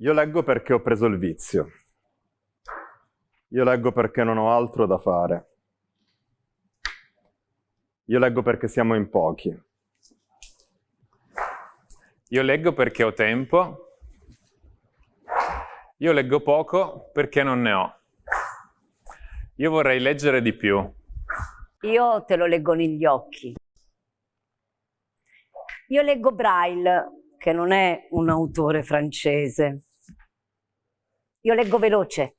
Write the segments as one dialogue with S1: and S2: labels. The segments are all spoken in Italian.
S1: Io leggo perché ho preso il vizio. Io leggo perché non ho altro da fare. Io leggo perché siamo in pochi.
S2: Io leggo perché ho tempo. Io leggo poco perché non ne ho. Io vorrei leggere di più.
S3: Io te lo leggo negli occhi. Io leggo Braille, che non è un autore francese. Io leggo veloce.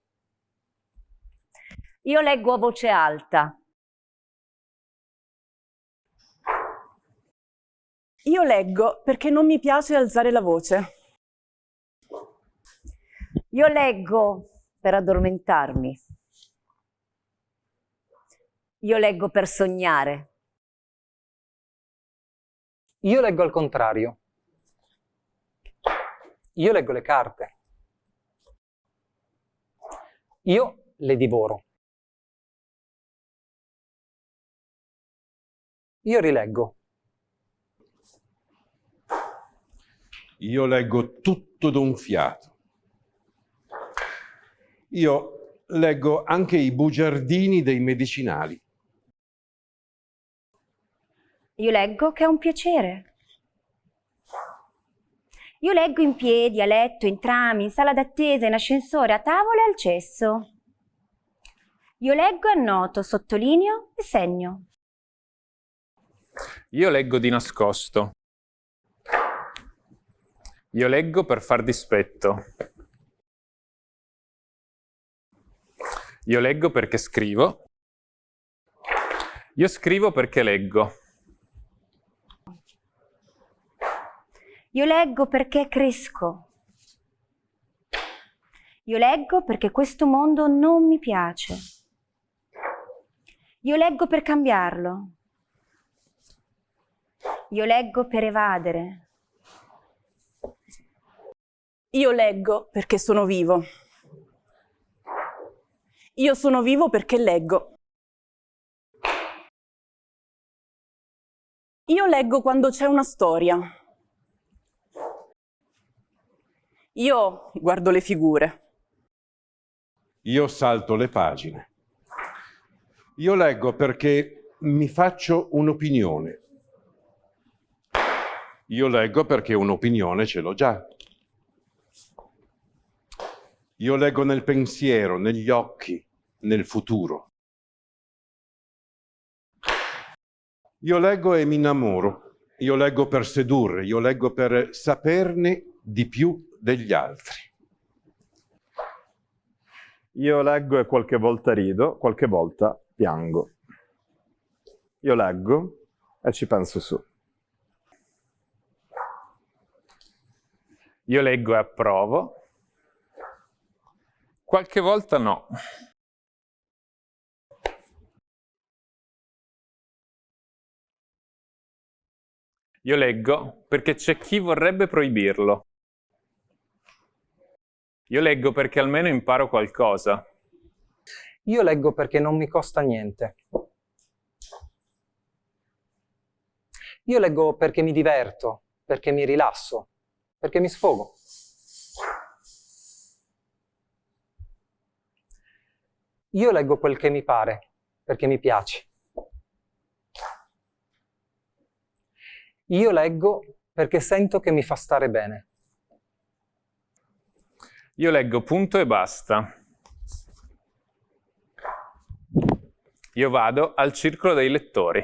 S3: Io leggo a voce alta.
S4: Io leggo perché non mi piace alzare la voce.
S3: Io leggo per addormentarmi. Io leggo per sognare.
S5: Io leggo al contrario. Io leggo le carte. Io le divoro. Io rileggo.
S6: Io leggo tutto d'un fiato. Io leggo anche i bugiardini dei medicinali.
S7: Io leggo che è un piacere. Io leggo in piedi, a letto, in tram, in sala d'attesa, in ascensore, a tavola e al cesso. Io leggo e annoto, sottolineo e segno.
S2: Io leggo di nascosto. Io leggo per far dispetto. Io leggo perché scrivo. Io scrivo perché leggo.
S7: Io leggo perché cresco. Io leggo perché questo mondo non mi piace. Io leggo per cambiarlo. Io leggo per evadere.
S4: Io leggo perché sono vivo. Io sono vivo perché leggo. Io leggo quando c'è una storia. Io guardo le figure.
S6: Io salto le pagine. Io leggo perché mi faccio un'opinione. Io leggo perché un'opinione ce l'ho già. Io leggo nel pensiero, negli occhi, nel futuro. Io leggo e mi innamoro. Io leggo per sedurre, io leggo per saperne di più degli altri.
S1: Io leggo e qualche volta rido, qualche volta piango. Io leggo e ci penso su.
S2: Io leggo e approvo. Qualche volta no. Io leggo perché c'è chi vorrebbe proibirlo. Io leggo perché almeno imparo qualcosa.
S5: Io leggo perché non mi costa niente. Io leggo perché mi diverto, perché mi rilasso, perché mi sfogo. Io leggo quel che mi pare, perché mi piace. Io leggo perché sento che mi fa stare bene.
S2: Io leggo punto e basta. Io vado al circolo dei lettori.